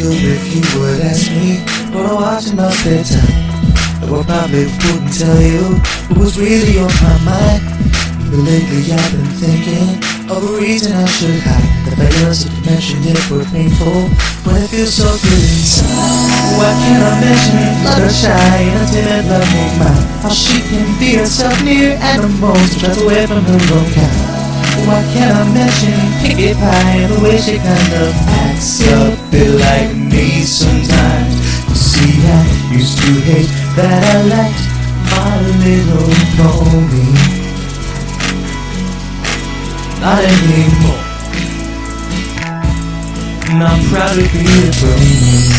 If you would ask me what I watch in my spare time, I probably wouldn't tell you what was really on my mind. But lately I've been thinking of a reason I should hide the failures of mention it were painful But it feels so good inside. Why can't I mention Fluttershy and a timid loving mind? How she can be herself near animals tries away from her own kind. Why can't I mention Pinkie Pie the way she kind of acts a bit like me sometimes? You see, I used to hate that I liked my little pony. Not anymore. And I'm proud to be a pony.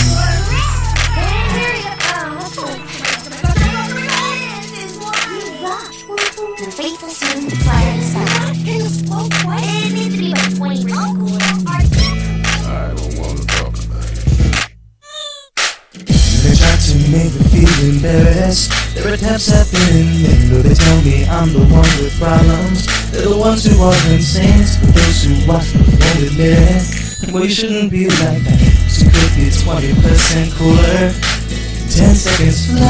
The faithful smooth fire and sound. It needs to be like 20. I don't wanna talk about it. They try to make me feel embarrassed. Their attempts have been in though they tell me I'm the one with problems. They're the ones who are insane, but those who watch me admit it. Well, you shouldn't be like that. She could be 20% cooler. 10 seconds fly.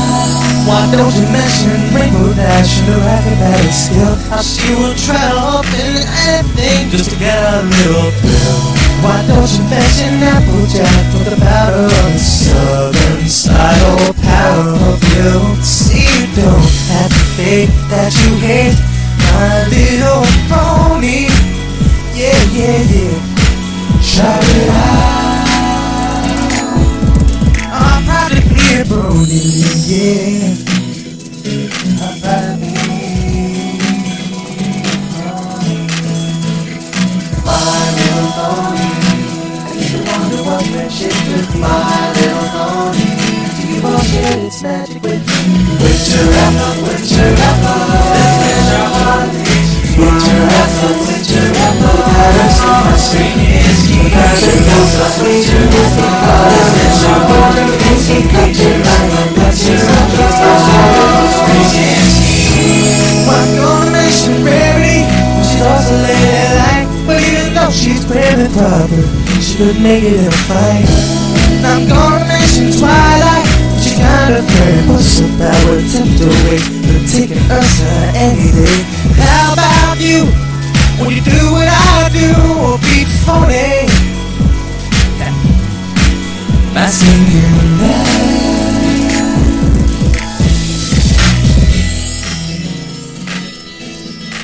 Why don't you mention Rainbow Dash and the acrobatic skill? How she will try often anything just to get a little thrill. Why don't you mention Applejack for the powder on the southern side or power of you? See, you don't have to fake that you hate be my little pony. I used to wonder what friendship. My little pony. Do you all share its magic with? Winter apple, winter apple. Heart. Winter apple, winter apple. There's your heart. Winter apple, winter proper, she could make it in a fight. I'm gonna mention Twilight. She kind of fair, what's? I would tempt away, but taking Ursa any day. How about you? When you do what I do, or be phony? My singing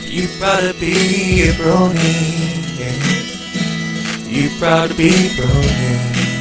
You proud to be a brony. You proud to be brony.